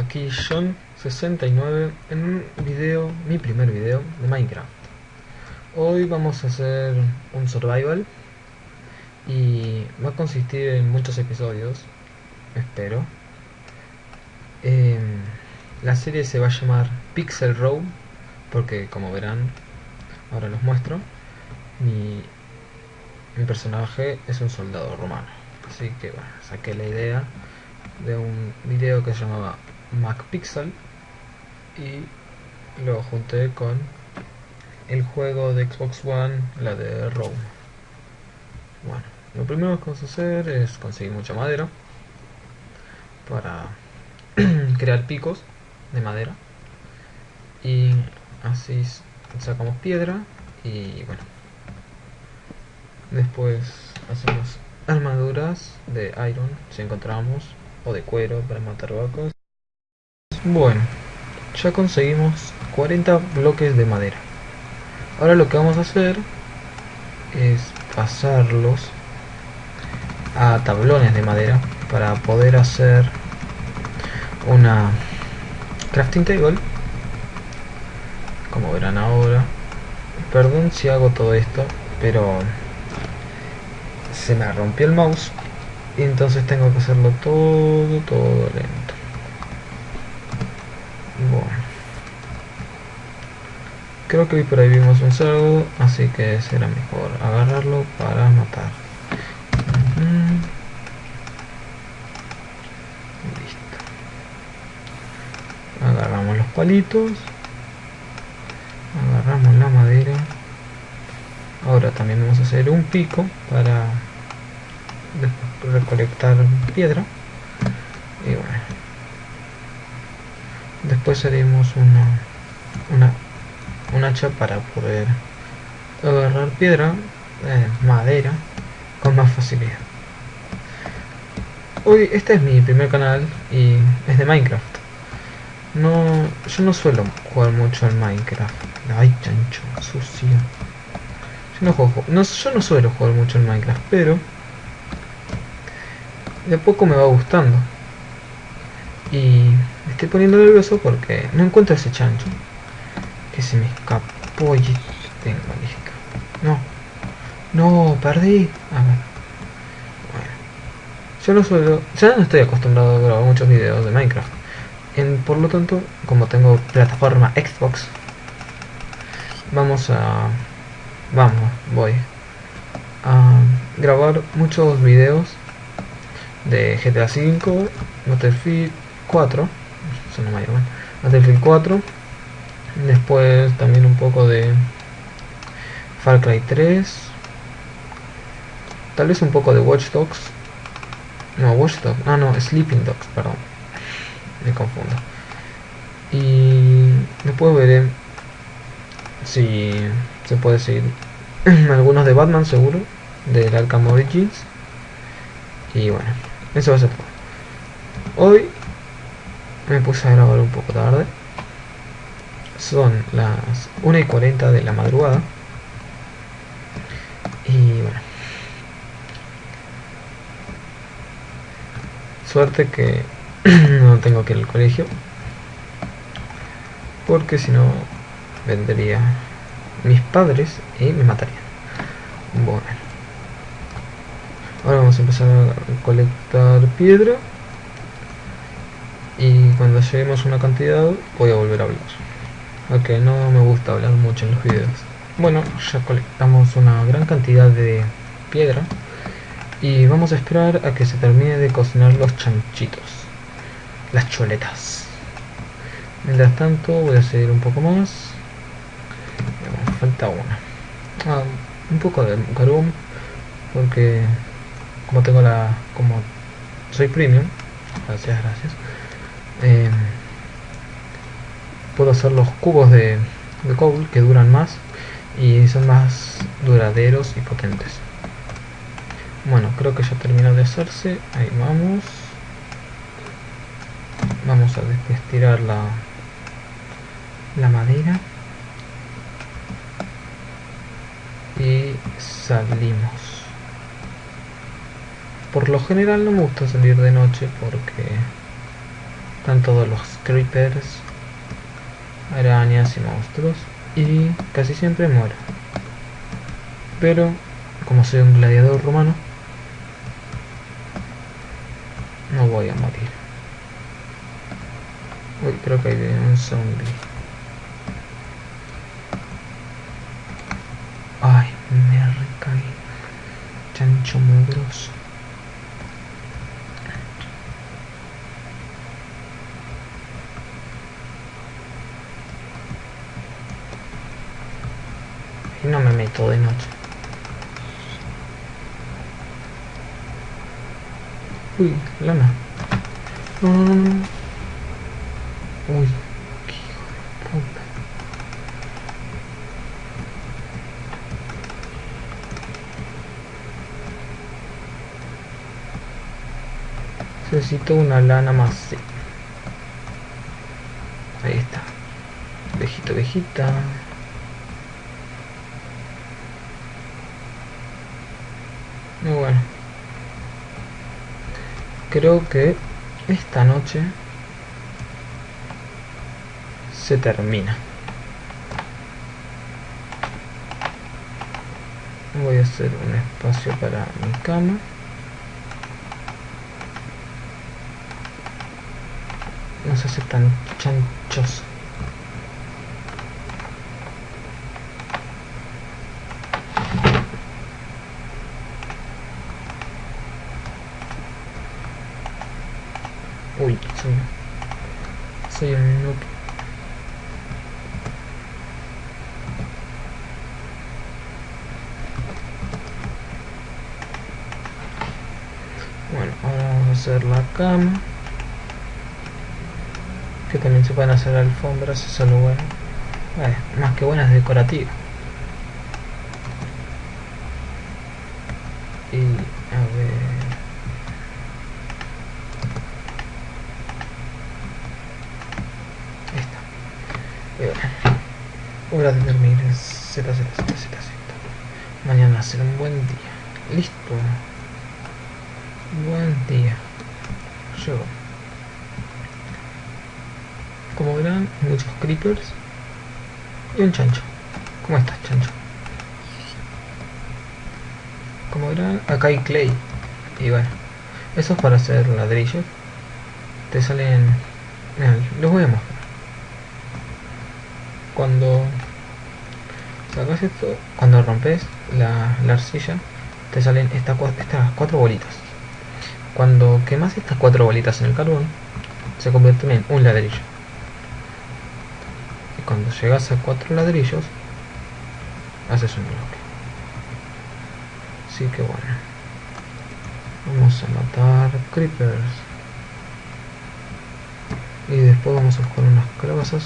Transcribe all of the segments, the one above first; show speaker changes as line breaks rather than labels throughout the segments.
aquí John69 en un video, mi primer video de Minecraft. Hoy vamos a hacer un survival y va a consistir en muchos episodios, espero. Em, la serie se va a llamar Pixel Row porque como verán, ahora los muestro, mi, mi personaje es un soldado romano. Así que bueno, saqué la idea de un video que se llamaba MacPixel y lo junté con el juego de Xbox One, la de Rome. Bueno, lo primero que vamos a hacer es conseguir mucha madera para crear picos de madera y así sacamos piedra y bueno después hacemos armaduras de iron si encontramos o de cuero para matar vacas. Bueno, ya conseguimos 40 bloques de madera. Ahora lo que vamos a hacer es pasarlos a tablones de madera para poder hacer una crafting table como verán ahora perdón si hago todo esto pero se me rompió el mouse y entonces tengo que hacerlo todo, todo lento. Bueno. Creo que hoy por ahí vimos un cerdo, así que será mejor agarrarlo para matar. Listo. Agarramos los palitos. Agarramos la madera. Ahora también vamos a hacer un pico para recolectar piedra y bueno después haremos una una un hacha para poder agarrar piedra eh, madera con más facilidad. Hoy este es mi primer canal y es de minecraft. No yo no suelo jugar mucho en minecraft. Ay chancho sucio. Yo no no, yo no suelo jugar mucho en minecraft pero de poco me va gustando. Y estoy poniendo nervioso porque no encuentro ese chancho. Que se me escapó y tengo listo. No. No, perdí. A ver. Bueno. Yo no suelo... Ya no estoy acostumbrado a grabar muchos videos de Minecraft. En, por lo tanto, como tengo plataforma Xbox, vamos a... Vamos, voy a grabar muchos videos de GTA V, Battlefield 4, eso no me Battlefield 4, después también un poco de Far Cry 3, tal vez un poco de Watch Dogs, no, Watch Dogs, ah no, Sleeping Dogs, perdón, me confundo. Y después veré si se puede seguir algunos de Batman seguro, del Arkham Origins. Y bueno, eso va a ser todo. Hoy me puse a grabar un poco tarde. Son las 1 y 40 de la madrugada. Y bueno. Suerte que no tengo que ir al colegio. Porque si no vendría mis padres y me matarían. Bueno. Ahora vamos a empezar a colectar piedra. Y cuando lleguemos a una cantidad voy a volver a hablar. Aunque no me gusta hablar mucho en los videos. Bueno, ya colectamos una gran cantidad de piedra. Y vamos a esperar a que se termine de cocinar los chanchitos. Las choletas. Mientras tanto voy a seguir un poco más. falta una. Ah, un poco de garum. Porque como tengo la como soy premium gracias gracias em, puedo hacer los cubos de, de que duran más y son más duraderos y potentes. Bueno creo que ya terminó de hacerse. Ahí vamos. Vamos a estirar la la madera. Y salimos. Por lo general no me gusta salir de noche porque están todos los creepers, arañas y monstruos. Y casi siempre muero. Pero, como soy un gladiador romano, no voy a morir. Uy, creo que hay un zombie. Ay, me recaí. Chancho mugroso. Y de noche. Uy, lana. No. Uy, qué hijo. Necesito una lana más. sí. Ahí está. Vejito, vejita. Muy bueno. Creo que esta noche se termina. Voy a hacer un espacio para mi cama. No se hace tan chanchoso. Uy, soy, soy un noob. Bueno, ahora vamos a hacer la cama. Que también se pueden hacer alfombras, eso es lo bueno. Eh, más que buenas decorativas. Y a ver. Ahí está. Y bueno, Z, Z, Z, Z. Mañana será un buen día. Listo. Buen día. Llegó. Como verán, muchos creepers y un chancho. ¿Cómo estás, chancho? Como verán, acá hay clay. Y bueno, eso es para hacer ladrillos. Te salen... Los voy a mostrar. Cuando sacas esto, cuando rompes la, la arcilla, te salen esta, estas cuatro bolitas. Cuando quemas estas cuatro bolitas en el carbón, se convierten en un ladrillo. Y cuando llegas a cuatro ladrillos, haces un bloque. Así que bueno. Vamos a matar creepers. Y después vamos a buscar unas calabazas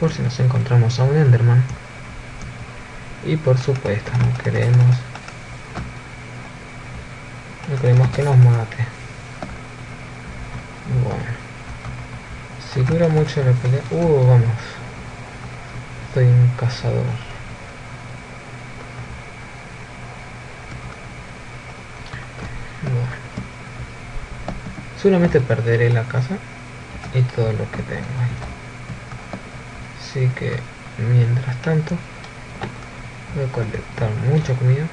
por si nos encontramos a un enderman. Y por supuesto, no queremos no queremos que nos mate. Bueno. Si dura mucho la pelea... Uh, vamos. Soy un cazador. Seguramente perderé la casa y todo lo que tengo ahí. Así que, mientras tanto, voy a colectar mucha comida.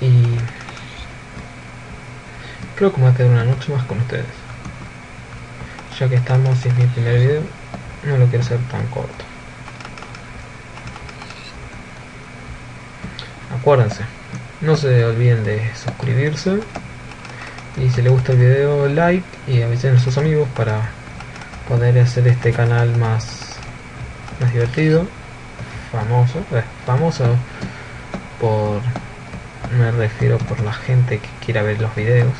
Y creo que me voy a quedar una noche más con ustedes. Ya que estamos, es mi primer video, no lo quiero hacer tan corto. Acuérdense, no se olviden de suscribirse. Y si les gusta el video, like y avisen a sus amigos para poder hacer este canal más, más divertido, famoso, eh, famoso por me refiero por la gente que quiera ver los videos.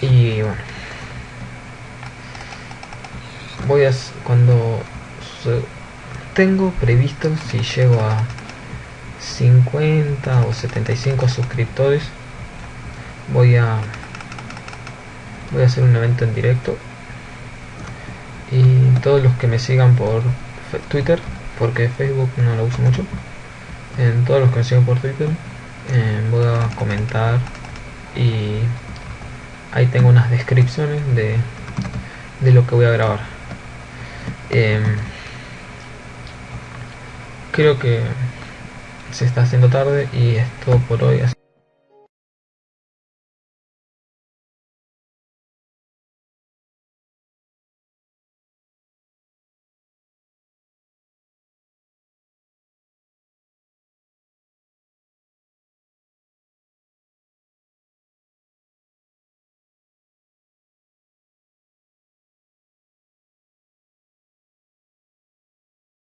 Y bueno, voy a cuando tengo previsto si llego a 50 o 75 suscriptores, voy a voy a hacer un evento en directo y todos los que me sigan por Twitter porque Facebook no lo uso mucho en todos los que me sigan por Twitter eh, voy a comentar y ahí tengo unas descripciones de, de lo que voy a grabar. Em, creo que se está haciendo tarde y es todo por hoy